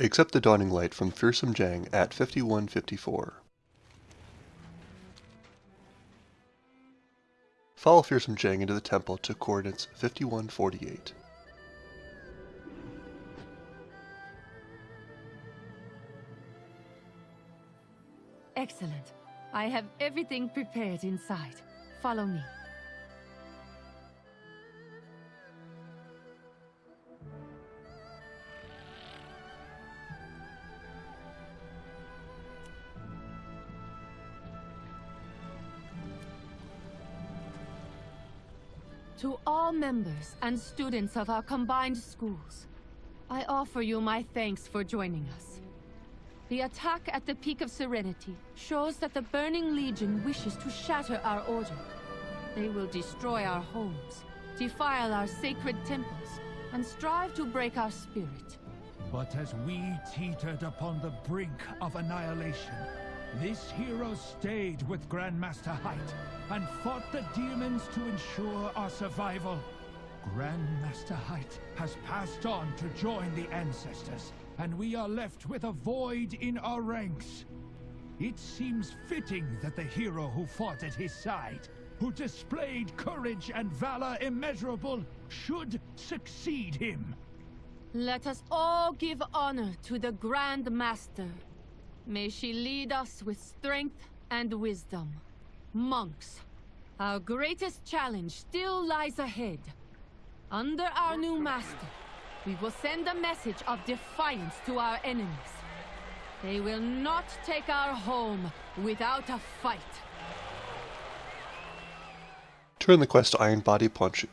Accept the Dawning Light from Fearsome Jang at 5154. Follow Fearsome Jang into the temple to coordinates 5148. Excellent. I have everything prepared inside. Follow me. To all members and students of our combined schools, I offer you my thanks for joining us. The attack at the Peak of Serenity shows that the Burning Legion wishes to shatter our order. They will destroy our homes, defile our sacred temples, and strive to break our spirit. But as we teetered upon the brink of annihilation, this hero stayed with Grandmaster Hight and fought the demons to ensure our survival. Grandmaster Hight has passed on to join the Ancestors, and we are left with a void in our ranks. It seems fitting that the hero who fought at his side, who displayed courage and valor immeasurable, should succeed him. Let us all give honor to the Grand Master. May she lead us with strength and wisdom. Monks, our greatest challenge still lies ahead. Under our new master, we will send a message of defiance to our enemies. They will not take our home without a fight. Turn the quest to Iron Body Ponshu.